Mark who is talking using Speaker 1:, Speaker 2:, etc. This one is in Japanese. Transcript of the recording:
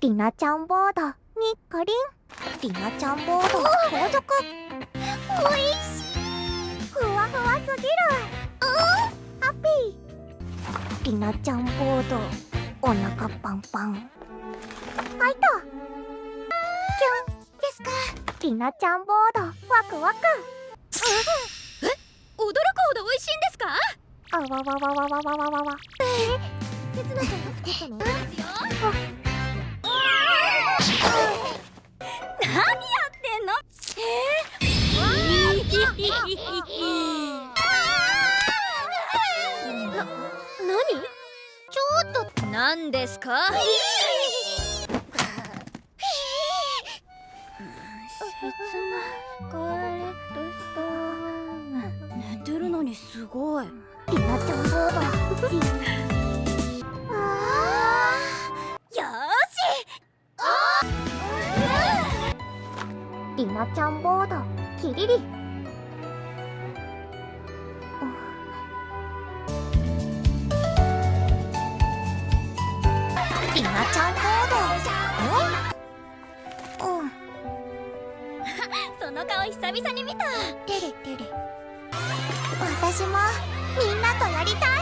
Speaker 1: りなちゃんボード。にっこりんりなちゃんボード。後続。おいしい。りなちゃんボード。お腹パンパン。はいとキュンですか。りなちゃんボード。ワクワク。
Speaker 2: え？驚くほど美味しいんですか？
Speaker 1: あわわわわわわわわわえ？せつなちゃんが作ったの
Speaker 2: ですよ何ですか？切なー寝てるのにすごい。
Speaker 1: リナちゃんー
Speaker 2: よ
Speaker 1: ーしリナちゃんボードキリリ。ちゃんコードうん
Speaker 2: その顔久々に見た。
Speaker 1: テレテレ私もみんなとやりたい。